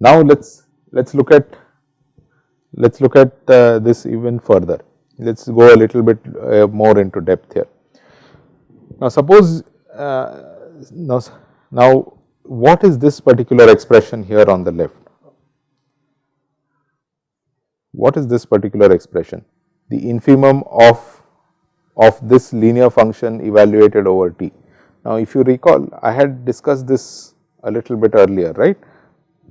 Now let's let's look at let's look at uh, this even further. Let's go a little bit uh, more into depth here. Now suppose uh, now, now what is this particular expression here on the left? What is this particular expression? The infimum of of this linear function evaluated over t. Now if you recall I had discussed this a little bit earlier right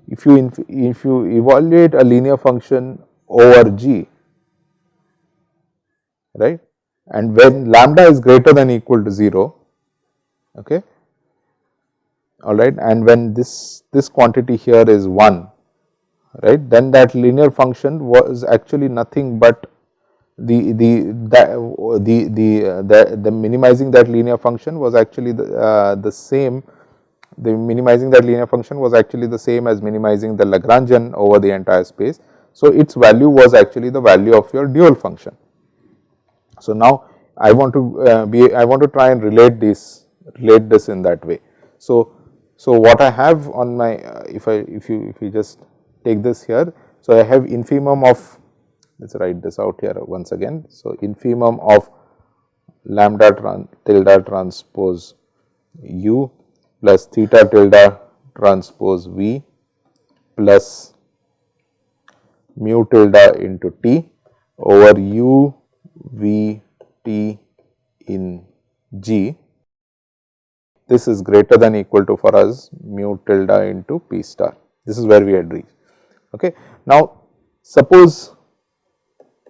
if you if you evaluate a linear function over g right and when lambda is greater than equal to 0 okay all right and when this this quantity here is 1 right then that linear function was actually nothing but the the the the the, the, the minimizing that linear function was actually the uh, the same the minimizing that linear function was actually the same as minimizing the Lagrangian over the entire space. So, its value was actually the value of your dual function. So, now I want to uh, be I want to try and relate this relate this in that way. So, so what I have on my uh, if I if you if you just take this here. So, I have infimum of let us write this out here once again. So, infimum of lambda tran tilde transpose u plus theta tilde transpose V plus mu tilde into T over U V T in G. This is greater than equal to for us mu tilde into P star. This is where we had reached. Okay. Now, suppose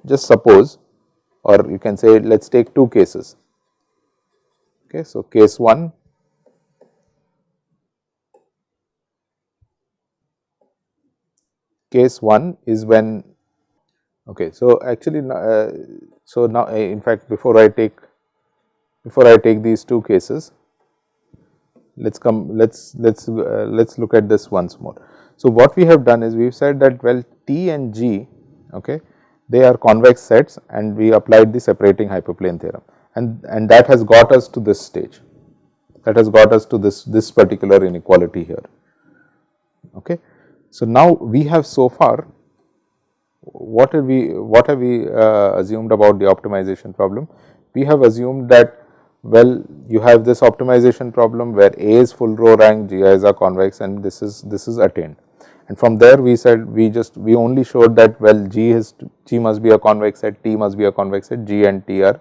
just suppose or you can say let us take two cases. Okay. So, case 1 case 1 is when okay so actually uh, so now uh, in fact before i take before i take these two cases let's come let's let's uh, let's look at this once more. So what we have done is we've said that well t and g okay they are convex sets and we applied the separating hyperplane theorem. And and that has got us to this stage. That has got us to this this particular inequality here. Okay. So, now we have so far what have we what have we uh, assumed about the optimization problem? We have assumed that well you have this optimization problem where A is full row rank, G is a convex and this is this is attained. And from there we said we just we only showed that well G is G must be a convex set, T must be a convex set, G and T are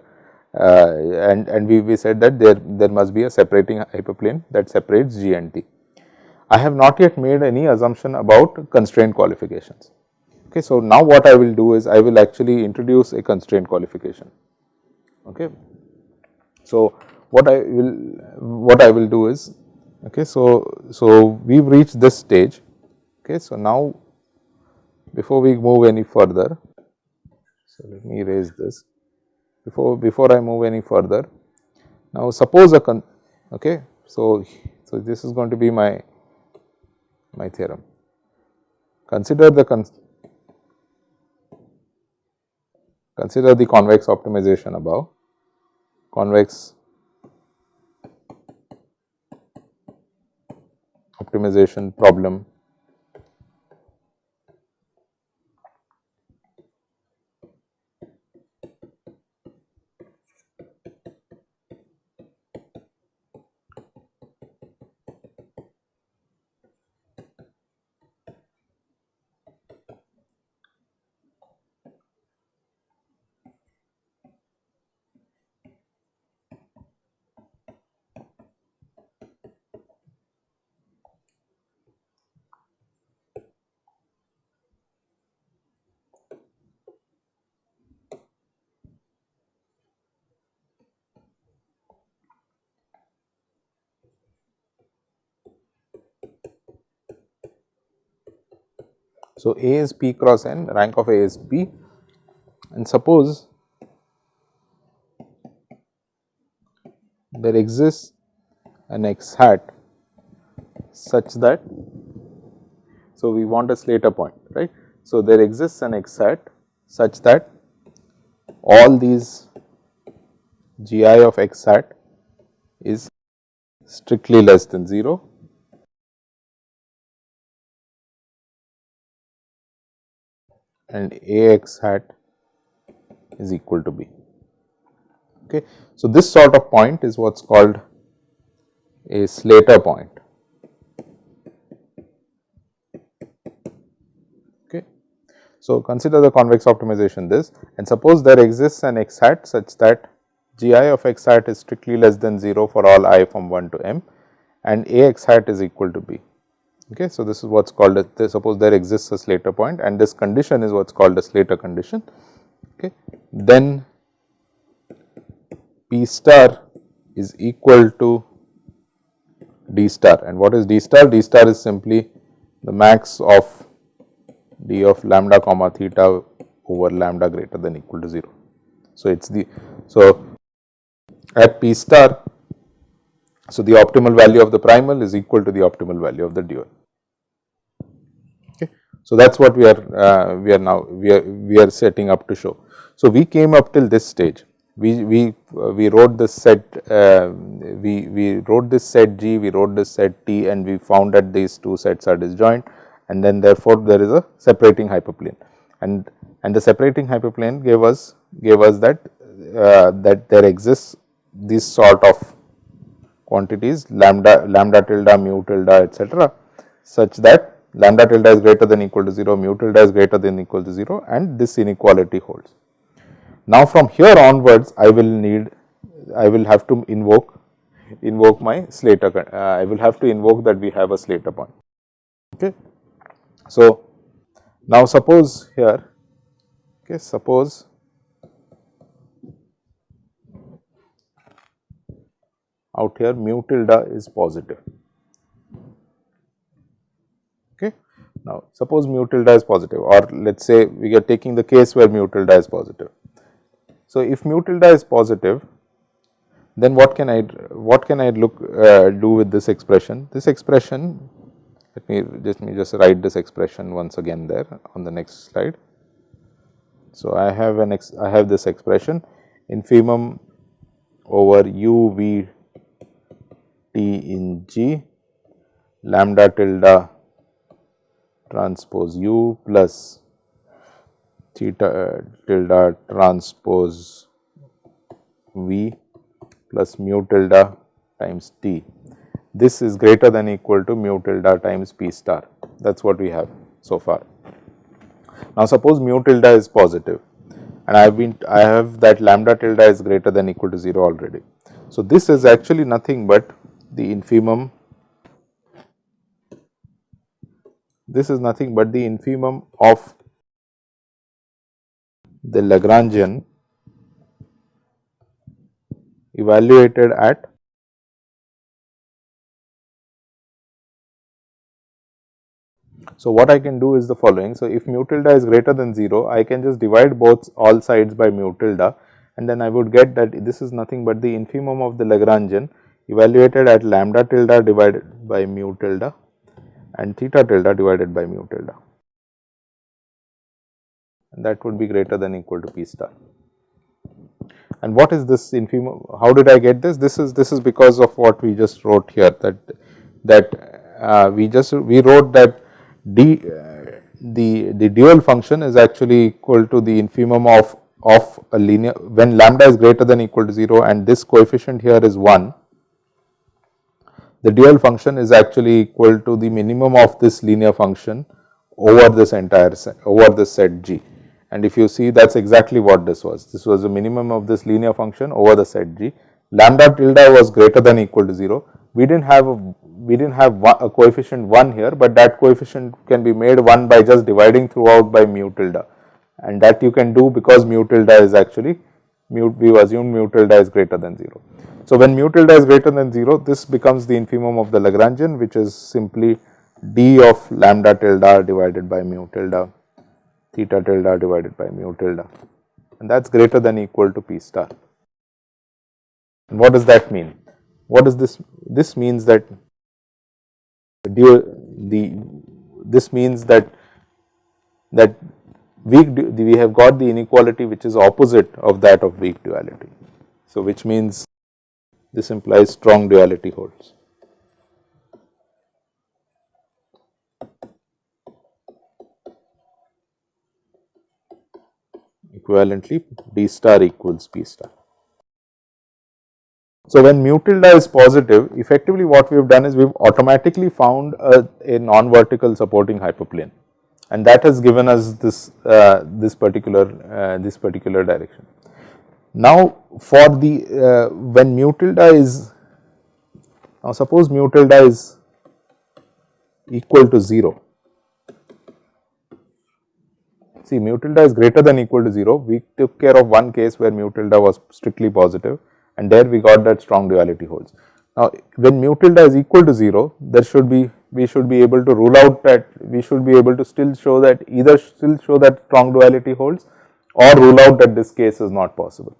uh, and and we, we said that there there must be a separating hyperplane that separates G and T. I have not yet made any assumption about constraint qualifications. Okay, so now what I will do is I will actually introduce a constraint qualification. Okay. So what I will what I will do is okay. So so we've reached this stage. Okay. So now before we move any further, so let me erase this before before I move any further. Now suppose a con okay. So so this is going to be my my theorem. Consider the con consider the convex optimization above, convex optimization problem So, A is P cross N, rank of A is P and suppose there exists an x hat such that, so we want a Slater point, right. So, there exists an x hat such that all these g i of x hat is strictly less than 0 and a x hat is equal to b. Okay. So, this sort of point is what is called a Slater point. Okay. So, consider the convex optimization this and suppose there exists an x hat such that g i of x hat is strictly less than 0 for all i from 1 to m and a x hat is equal to b. Okay. So, this is what is called a, suppose there exists a Slater point and this condition is what is called a Slater condition. Okay. Then P star is equal to D star and what is D star? D star is simply the max of d of lambda comma theta over lambda greater than equal to 0. So, it is the, so at P star, so the optimal value of the primal is equal to the optimal value of the dual. Okay. So, that is what we are uh, we are now we are we are setting up to show. So, we came up till this stage we we uh, we wrote this set uh, we we wrote this set G we wrote this set T and we found that these two sets are disjoint and then therefore, there is a separating hyperplane and and the separating hyperplane gave us gave us that uh, that there exists this sort of quantities lambda lambda tilde mu tilde etc., such that lambda tilde is greater than equal to 0 mu tilde is greater than equal to 0 and this inequality holds. Now, from here onwards I will need I will have to invoke invoke my Slater uh, I will have to invoke that we have a Slater point. Okay. So, now suppose here okay suppose out here mu tilde is positive. Okay. Now, suppose mu tilde is positive or let us say we are taking the case where mu tilde is positive. So, if mu tilde is positive then what can I what can I look uh, do with this expression? This expression let me just me just write this expression once again there on the next slide. So, I have an ex, I have this expression infimum over u v T in G lambda tilde transpose u plus theta tilde transpose v plus mu tilde times t. This is greater than equal to mu tilde times p star that is what we have so far. Now, suppose mu tilde is positive and I have been I have that lambda tilde is greater than equal to 0 already. So, this is actually nothing but the infimum this is nothing but the infimum of the Lagrangian evaluated at So, what I can do is the following. So, if mu tilde is greater than 0, I can just divide both all sides by mu tilde and then I would get that this is nothing but the infimum of the Lagrangian evaluated at lambda tilde divided by mu tilde and theta tilde divided by mu tilde and that would be greater than equal to p star. And what is this infimum? How did I get this? This is this is because of what we just wrote here that that uh, we just we wrote that d the the dual function is actually equal to the infimum of of a linear when lambda is greater than equal to 0 and this coefficient here is 1 the dual function is actually equal to the minimum of this linear function over this entire set over the set G. And if you see that is exactly what this was, this was the minimum of this linear function over the set G. Lambda tilde was greater than equal to 0. We did not have a, we did not have a coefficient 1 here, but that coefficient can be made 1 by just dividing throughout by mu tilde and that you can do because mu tilde is actually mu we assume mu tilde is greater than 0. So, when mu tilde is greater than 0, this becomes the infimum of the Lagrangian which is simply d of lambda tilde divided by mu tilde, theta tilde divided by mu tilde and that is greater than equal to p star. And what does that mean? What does this? This means that the this means that that weak we have got the inequality which is opposite of that of weak duality. So, which means this implies strong duality holds. Equivalently D star equals P star. So, when mu tilde is positive effectively what we have done is we have automatically found a, a non-vertical supporting hyperplane and that has given us this uh, this particular uh, this particular direction. Now, for the uh, when mu tilde is now suppose mu tilde is equal to 0 see mu tilde is greater than equal to 0 we took care of one case where mu tilde was strictly positive and there we got that strong duality holds. Now, when mu tilde is equal to 0, there should be we should be able to rule out that we should be able to still show that either still show that strong duality holds or rule out that this case is not possible.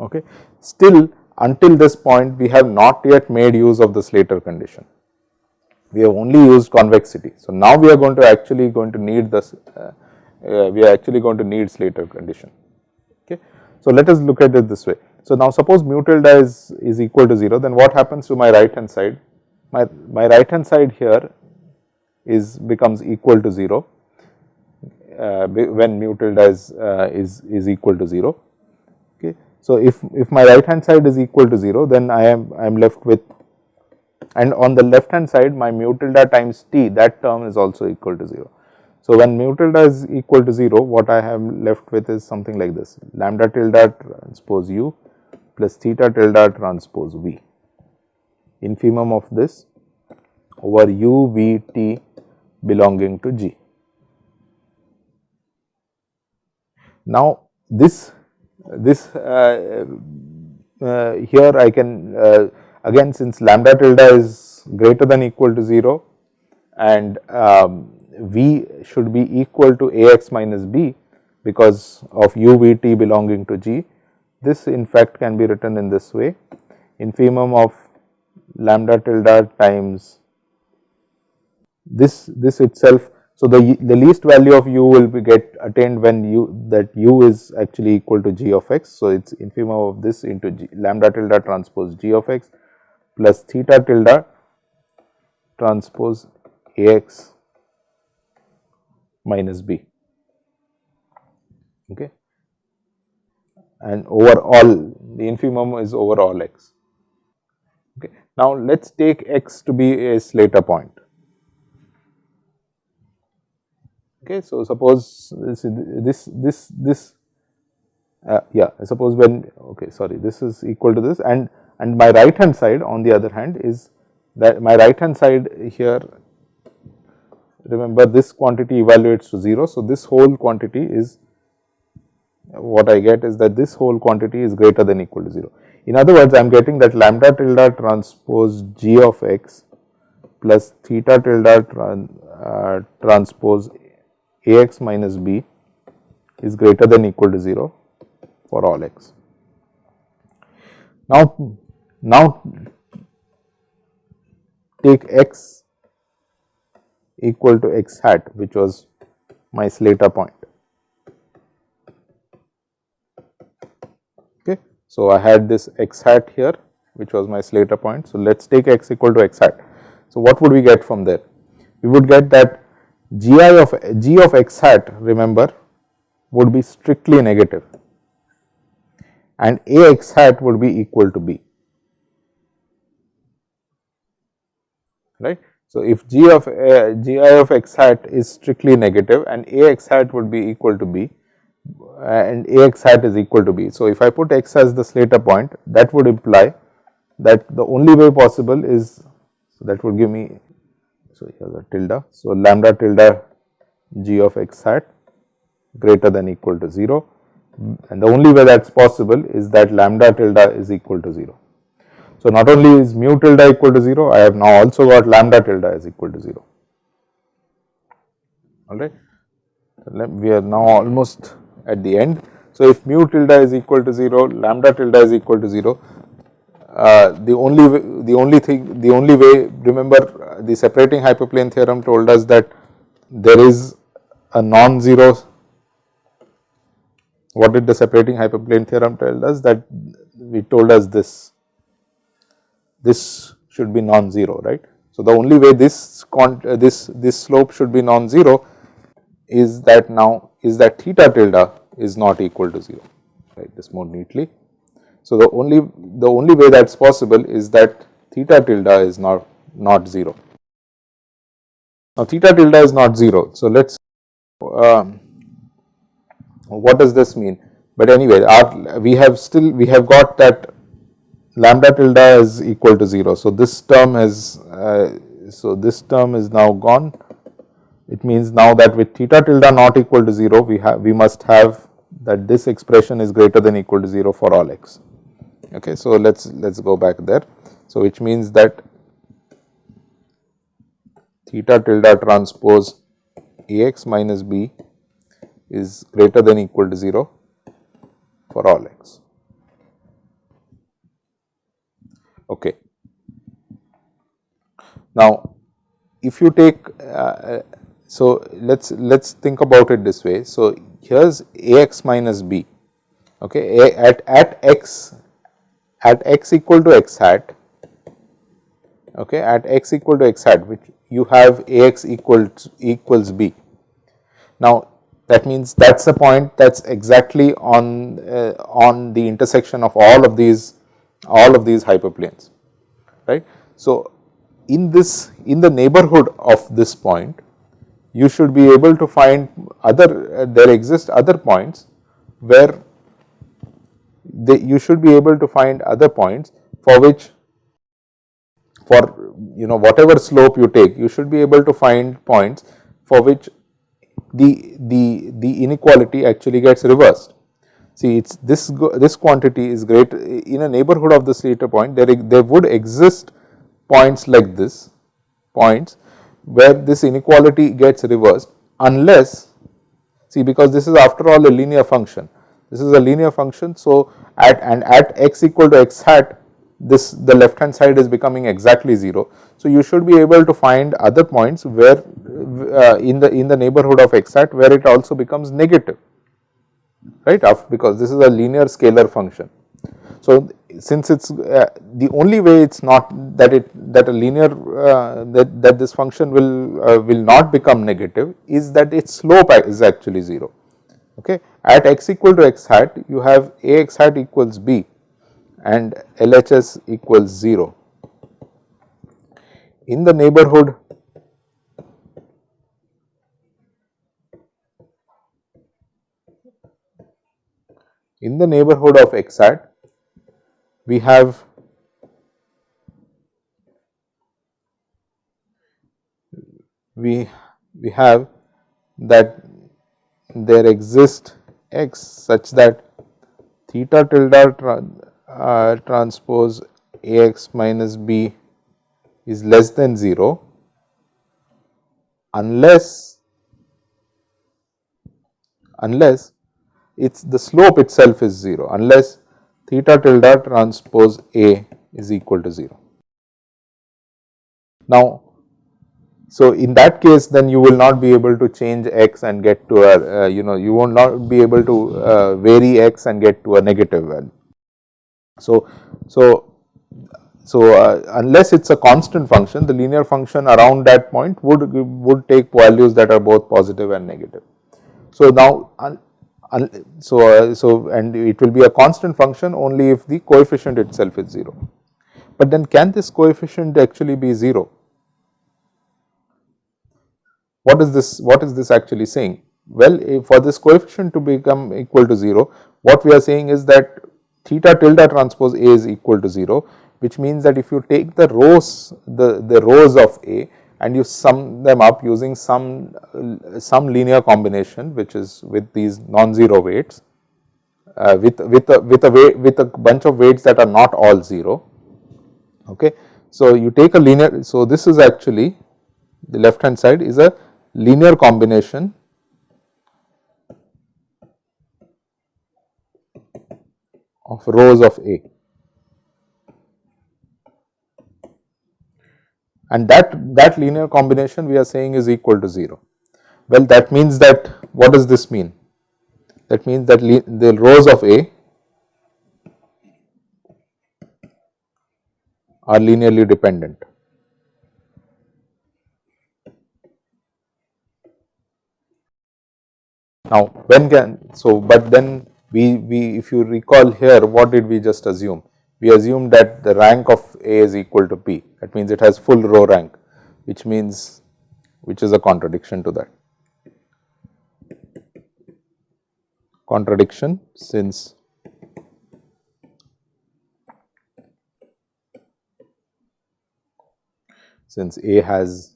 Okay. Still until this point we have not yet made use of the Slater condition. We have only used convexity. So, now we are going to actually going to need this uh, uh, we are actually going to need Slater condition. Okay. So, let us look at it this way. So, now suppose mu tilde is, is equal to 0 then what happens to my right hand side? My, my right hand side here is becomes equal to 0 uh, when mu tilde is, uh, is, is equal to 0. So, if, if my right hand side is equal to 0 then I am I am left with and on the left hand side my mu tilde times t that term is also equal to 0. So, when mu tilde is equal to 0 what I have left with is something like this lambda tilde transpose u plus theta tilde transpose V. Infimum of this over u v t belonging to G. Now, this this uh, uh, here I can uh, again since lambda tilde is greater than equal to 0 and um, V should be equal to A x minus B because of u v t belonging to G this in fact can be written in this way infimum of lambda tilde times this this itself. So, the, the least value of u will be get attained when u that u is actually equal to g of x. So, it is infimum of this into g, lambda tilde transpose g of x plus theta tilde transpose a x minus b. Okay and over all the infimum is over all x. Okay. Now, let us take x to be a Slater point. Okay. So, suppose this this this, this uh, yeah suppose when okay sorry this is equal to this and and my right hand side on the other hand is that my right hand side here remember this quantity evaluates to 0. So, this whole quantity is what I get is that this whole quantity is greater than equal to 0. In other words, I am getting that lambda tilde transpose g of x plus theta tilde tran, uh, transpose a x minus b is greater than equal to 0 for all x. Now, now take x equal to x hat which was my Slater point. Okay. So, I had this x hat here which was my Slater point. So, let us take x equal to x hat. So, what would we get from there? We would get that g i of g of x hat remember would be strictly negative and a x hat would be equal to b right. So, if g of uh, g i of x hat is strictly negative and a x hat would be equal to b and Ax hat is equal to b. So, if I put x as the Slater point that would imply that the only way possible is so that would give me so here the tilde. So, lambda tilde g of x hat greater than equal to 0 and the only way that is possible is that lambda tilde is equal to 0. So, not only is mu tilde equal to 0 I have now also got lambda tilde is equal to 0 alright. We are now almost at the end. So, if mu tilde is equal to 0, lambda tilde is equal to 0, uh, the only the only thing the only way remember the separating hyperplane theorem told us that there is a non-zero. What did the separating hyperplane theorem tell us? That we told us this. This should be non-zero right? So the only way this uh, this this slope should be non-zero is that now is that theta tilde is not equal to 0 right this more neatly so, the only the only way that is possible is that theta tilde is not not 0. Now, theta tilde is not 0. So, let us um, what does this mean? But anyway, our, we have still we have got that lambda tilde is equal to 0. So, this term is uh, so this term is now gone. It means now that with theta tilde not equal to 0, we have we must have that this expression is greater than equal to 0 for all x. Okay, so let's let's go back there. So which means that theta tilde transpose Ax minus b is greater than equal to 0 for all x. Okay. Now, if you take uh, so let's let's think about it this way. So here's Ax minus b. Okay, A at at x at x equal to x hat okay at x equal to x hat which you have ax equals equals b. Now that means that is a point that is exactly on uh, on the intersection of all of these all of these hyperplanes right? So in this in the neighborhood of this point you should be able to find other uh, there exist other points where they, you should be able to find other points for which for you know whatever slope you take you should be able to find points for which the the the inequality actually gets reversed. See it's this this quantity is great. In a neighborhood of the Slater point there there would exist points like this points where this inequality gets reversed unless see because this is after all a linear function this is a linear function. So, at and at x equal to x hat this the left hand side is becoming exactly 0. So, you should be able to find other points where uh, in the in the neighborhood of x hat where it also becomes negative right because this is a linear scalar function. So, since it is uh, the only way it is not that it that a linear uh, that, that this function will uh, will not become negative is that its slope is actually 0 okay at x equal to x hat you have a x hat equals b and LHS equals 0. In the neighborhood in the neighborhood of x hat we have we we have that there exist x such that theta tilde tra, uh, transpose Ax minus b is less than 0 unless unless it's the slope itself is 0 unless theta tilde transpose A is equal to 0. Now, so, in that case then you will not be able to change x and get to a uh, you know you will not be able to uh, vary x and get to a negative value. So, so, so uh, unless it is a constant function the linear function around that point would would take values that are both positive and negative. So, now so uh, so and it will be a constant function only if the coefficient itself is 0. But then can this coefficient actually be 0? What is this, what is this actually saying? Well, for this coefficient to become equal to 0, what we are saying is that theta tilde transpose A is equal to 0, which means that if you take the rows, the, the rows of A and you sum them up using some, some linear combination which is with these non-zero weights, uh, with, with, a, with, a weight, with a bunch of weights that are not all 0. Okay. So, you take a linear, so this is actually the left hand side is a linear combination of rows of A. And that, that linear combination we are saying is equal to 0. Well, that means that what does this mean? That means that the rows of A are linearly dependent. Now, when can so, but then we, we if you recall here what did we just assume? We assumed that the rank of A is equal to P that means it has full row rank which means which is a contradiction to that. Contradiction since since A has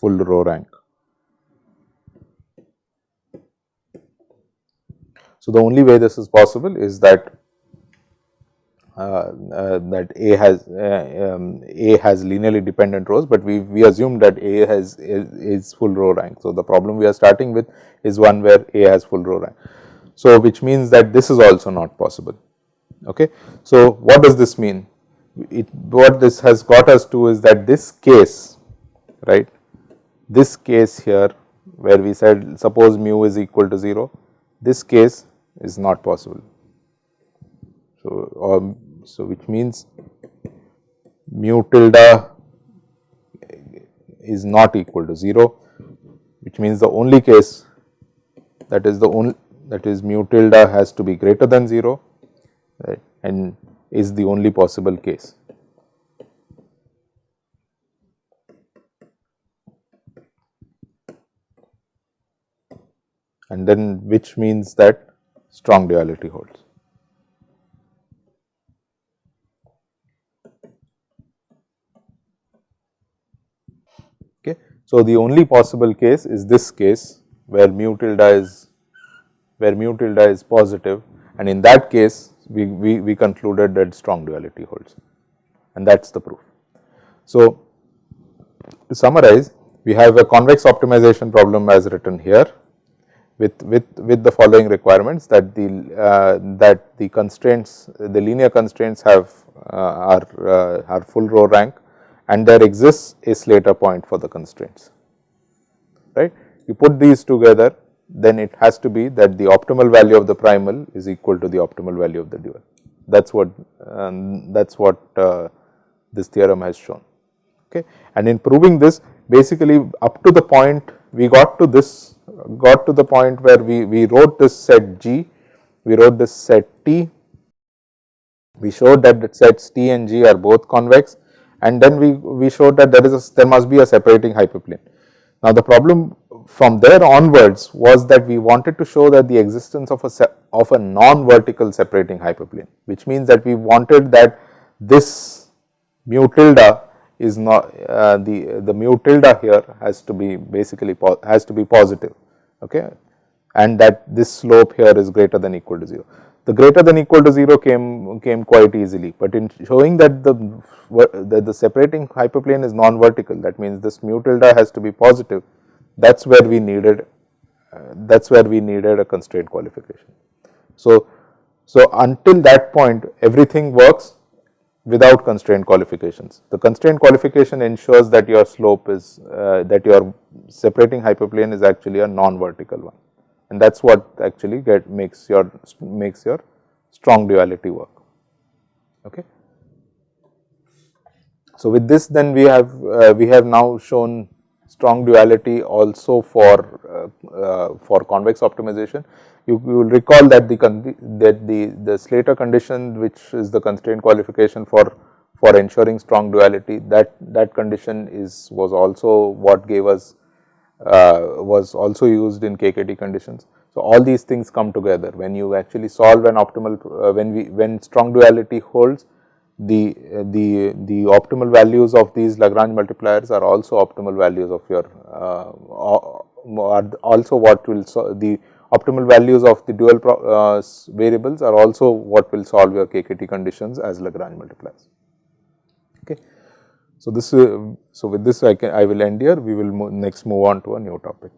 full row rank. So, the only way this is possible is that uh, uh, that A has uh, um, A has linearly dependent rows, but we we assume that A has is, is, full row rank. So, the problem we are starting with is one where A has full row rank. So, which means that this is also not possible. Okay. So, what does this mean? It, what this has got us to is that this case, right, this case here where we said suppose mu is equal to 0, this case is not possible. So, um, so which means mu tilde is not equal to 0, which means the only case that is the only that is mu tilde has to be greater than 0 right, and is the only possible case. And then which means that strong duality holds. Okay. So, the only possible case is this case where mu tilde is where mu tilde is positive and in that case we, we, we concluded that strong duality holds and that is the proof. So, to summarize we have a convex optimization problem as written here with, with, with the following requirements that the uh, that the constraints the linear constraints have uh, are uh, are full row rank and there exists a Slater point for the constraints right. You put these together then it has to be that the optimal value of the primal is equal to the optimal value of the dual that is what um, that is what uh, this theorem has shown okay. And in proving this basically up to the point we got to this got to the point where we, we wrote this set G, we wrote this set T, we showed that the sets T and G are both convex and then we, we showed that there is a, there must be a separating hyperplane. Now, the problem from there onwards was that we wanted to show that the existence of a of a non-vertical separating hyperplane, which means that we wanted that this mu tilde is not uh, the the mu tilde here has to be basically has to be positive okay and that this slope here is greater than equal to 0. The greater than equal to 0 came came quite easily, but in showing that the that the separating hyperplane is non vertical that means this mu tilde has to be positive that is where we needed uh, that is where we needed a constraint qualification. So, so until that point everything works without constraint qualifications. The constraint qualification ensures that your slope is uh, that your separating hyperplane is actually a non-vertical one and that is what actually get makes your makes your strong duality work. Okay. So, with this then we have uh, we have now shown strong duality also for uh, uh for convex optimization you, you will recall that the that the the Slater condition which is the constraint qualification for for ensuring strong duality that that condition is was also what gave us uh, was also used in KKT conditions. So, all these things come together when you actually solve an optimal uh, when we when strong duality holds the uh, the the optimal values of these Lagrange multipliers are also optimal values of your uh, are also what will so the optimal values of the dual uh, variables are also what will solve your KKT conditions as Lagrange multipliers. Okay. So, this uh, so with this I can I will end here we will next move on to a new topic.